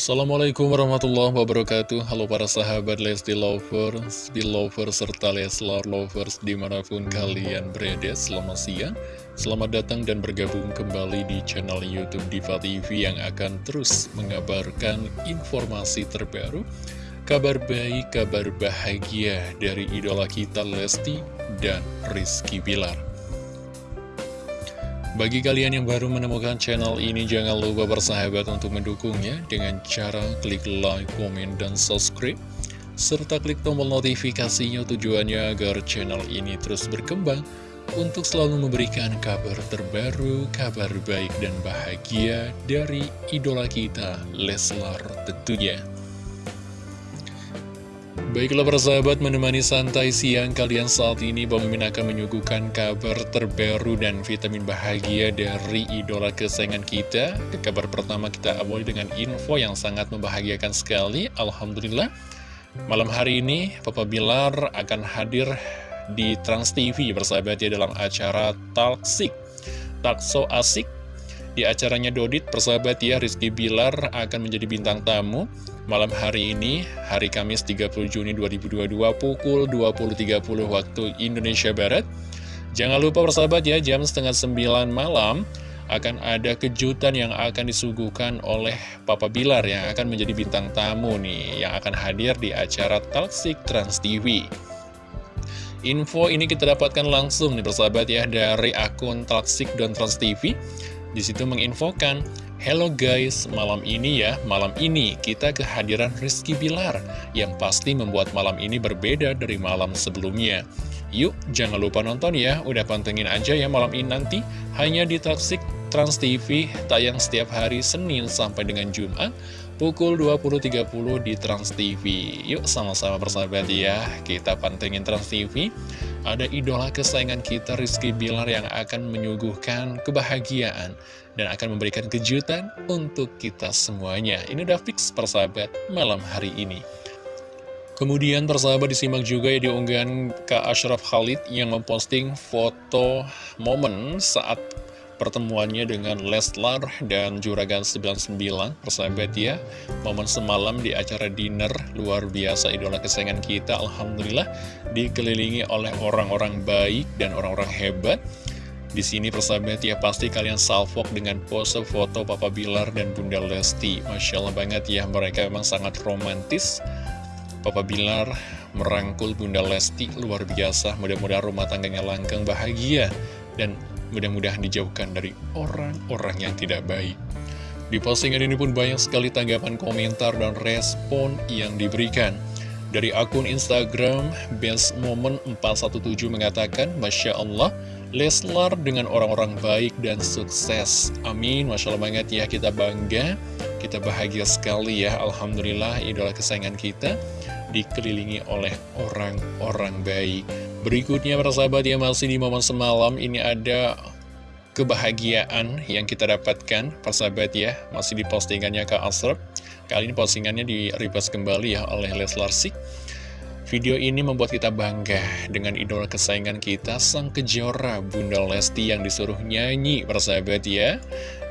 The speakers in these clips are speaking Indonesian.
Assalamualaikum warahmatullahi wabarakatuh. Halo para sahabat Lesti Lovers, Belovers, serta Leslar Lovers di mana pun kalian berada Selamat siang, selamat datang dan bergabung kembali di channel Youtube Diva TV Yang akan terus mengabarkan informasi terbaru Kabar baik, kabar bahagia dari idola kita Lesti dan Rizky Bilar bagi kalian yang baru menemukan channel ini, jangan lupa bersahabat untuk mendukungnya dengan cara klik like, komen, dan subscribe. Serta klik tombol notifikasinya tujuannya agar channel ini terus berkembang untuk selalu memberikan kabar terbaru, kabar baik dan bahagia dari idola kita, Leslar tentunya. Baiklah persahabat menemani santai siang kalian saat ini Bang Mimin akan menyuguhkan kabar terbaru dan vitamin bahagia dari idola kesayangan kita. Ke kabar pertama kita awali dengan info yang sangat membahagiakan sekali. Alhamdulillah Malam hari ini Papa Bilar akan hadir di Trans TV bersahabat ya dalam acara Talksik Takso Asik. Di acaranya Dodit, persahabat ya, Rizky Bilar akan menjadi bintang tamu malam hari ini, hari Kamis 30 Juni 2022 pukul 20.30 waktu Indonesia Barat. Jangan lupa persahabat ya, jam setengah 9 malam akan ada kejutan yang akan disuguhkan oleh Papa Bilar yang akan menjadi bintang tamu nih, yang akan hadir di acara Talksik Trans TV. Info ini kita dapatkan langsung nih persahabat ya dari akun Talksik dan Trans TV. Di situ menginfokan, Hello guys, malam ini ya, malam ini kita kehadiran Rizky Bilar yang pasti membuat malam ini berbeda dari malam sebelumnya. Yuk, jangan lupa nonton ya, udah pantengin aja ya malam ini nanti, hanya di Taksik Trans TV, tayang setiap hari Senin sampai dengan Jumat, pukul 20.30 di Trans TV. Yuk sama-sama persahabat ya, kita pantengin Trans TV ada idola kesayangan kita Rizky Bilar yang akan menyuguhkan kebahagiaan dan akan memberikan kejutan untuk kita semuanya. Ini udah fix persahabat malam hari ini. Kemudian persahabat disimak juga ya di unggahan Kak Ashraf Khalid yang memposting foto momen saat pertemuannya dengan Leslar dan Juragan 99 persahabat ya momen semalam di acara dinner luar biasa idola kesayangan kita Alhamdulillah dikelilingi oleh orang-orang baik dan orang-orang hebat. Di sini persahabat ya pasti kalian salvok dengan pose foto Papa Bilar dan Bunda Lesti. Masya Allah banget ya mereka memang sangat romantis. Papa Bilar merangkul Bunda Lesti luar biasa. Mudah-mudahan rumah tangganya langgeng bahagia. Dan Mudah-mudahan dijauhkan dari orang-orang yang tidak baik. Di postingan ini pun banyak sekali tanggapan komentar dan respon yang diberikan. Dari akun Instagram, Best Moment 417 mengatakan, Masya Allah, Leslar dengan orang-orang baik dan sukses. Amin, Masya Allah banget ya, kita bangga, kita bahagia sekali ya. Alhamdulillah, idola kesayangan kita dikelilingi oleh orang-orang baik. Berikutnya para sahabat yang masih di momen semalam ini ada kebahagiaan yang kita dapatkan persahabat ya masih di postingannya Kak Asrep kali ini postingannya di repost kembali ya oleh Leslar Sik. Video ini membuat kita bangga dengan idola kesayangan kita sang kejora Bunda Lesti yang disuruh nyanyi persahabat ya.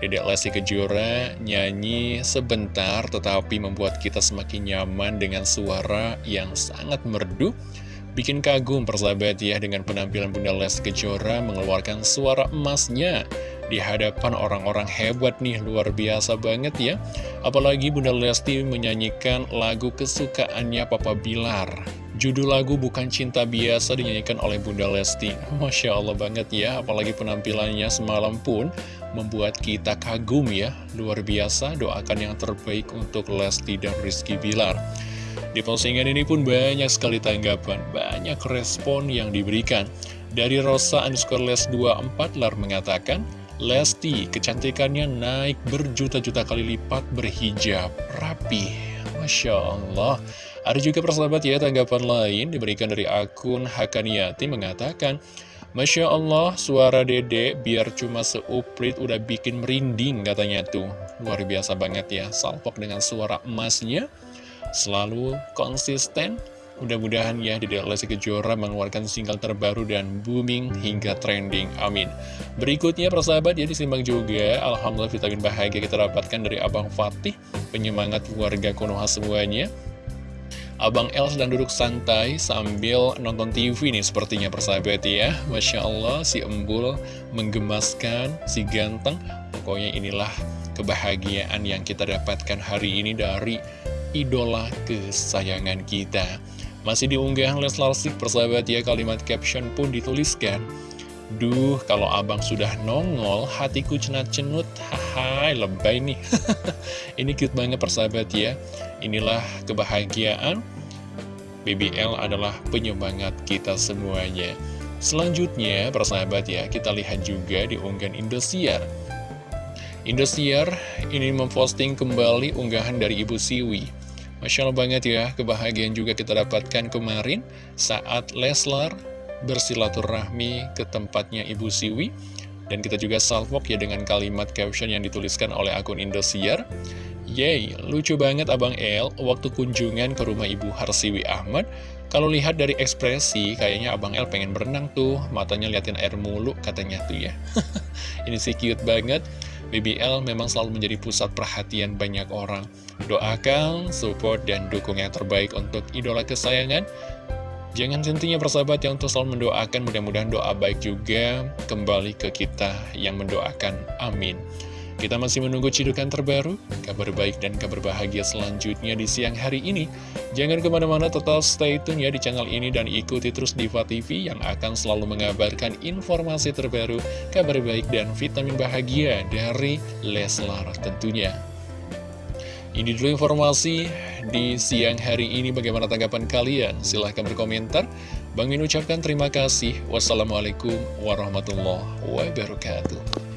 Dedek Lesti Kejora nyanyi sebentar tetapi membuat kita semakin nyaman dengan suara yang sangat merdu Bikin kagum persahabat ya dengan penampilan Bunda Les Kejora mengeluarkan suara emasnya di hadapan orang-orang hebat nih, luar biasa banget ya. Apalagi Bunda Lesti menyanyikan lagu kesukaannya Papa Bilar. Judul lagu Bukan Cinta Biasa dinyanyikan oleh Bunda Lesti. Masya Allah banget ya, apalagi penampilannya semalam pun membuat kita kagum ya. Luar biasa, doakan yang terbaik untuk Lesti dan Rizky Bilar. Di postingan ini pun banyak sekali tanggapan, banyak respon yang diberikan. Dari Rosa underscore les 24 lar mengatakan, Lesti, kecantikannya naik berjuta-juta kali lipat berhijab, rapi. Masya Allah. Ada juga persahabat ya tanggapan lain diberikan dari akun Hakaniati mengatakan, Masya Allah, suara dede biar cuma seuprit udah bikin merinding katanya tuh. Luar biasa banget ya, salpok dengan suara emasnya selalu konsisten Mudah-mudahan ya Dede Lesti Kejora mengeluarkan single terbaru dan booming hingga trending. Amin. Berikutnya persahabat ya disimak juga. Alhamdulillah vitamin bahagia kita dapatkan dari Abang Fatih. Penyemangat warga Konoha semuanya. Abang El sedang duduk santai sambil nonton TV nih sepertinya persahabat ya. Masya Allah si embul menggemaskan, si ganteng. Pokoknya inilah kebahagiaan yang kita dapatkan hari ini dari idola kesayangan kita. Masih diunggah Leslar Sik persahabat ya kalimat caption pun dituliskan. Duh kalau abang sudah nongol hatiku cenat-cenut. Haha lebay nih. Ini cute banget persahabat ya. Inilah kebahagiaan. BBL adalah penyemangat kita semuanya. Selanjutnya persahabat ya kita lihat juga di unggahan Indosiar. Indosiar ini memposting kembali unggahan dari Ibu Siwi Masya Allah banget ya, kebahagiaan juga kita dapatkan kemarin saat Leslar bersilaturahmi ke tempatnya Ibu Siwi. Dan kita juga salvok ya dengan kalimat caption yang dituliskan oleh akun Indosiar. Yeay, lucu banget Abang El waktu kunjungan ke rumah Ibu Harsiwi Ahmad. Kalau lihat dari ekspresi, kayaknya Abang El pengen berenang tuh, matanya liatin air mulu katanya tuh ya. Ini sih cute banget. BBL memang selalu menjadi pusat perhatian banyak orang. Doakan, support, dan dukung yang terbaik untuk idola kesayangan. Jangan sentinya persahabat yang untuk selalu mendoakan, mudah-mudahan doa baik juga kembali ke kita yang mendoakan. Amin. Kita masih menunggu cidukan terbaru, kabar baik dan kabar bahagia selanjutnya di siang hari ini. Jangan ke mana-mana tetap stay tune ya di channel ini dan ikuti terus Diva TV yang akan selalu mengabarkan informasi terbaru, kabar baik dan vitamin bahagia dari Leslar tentunya. Ini dulu informasi di siang hari ini bagaimana tanggapan kalian? Silahkan berkomentar. Bang Min ucapkan terima kasih. Wassalamualaikum warahmatullahi wabarakatuh.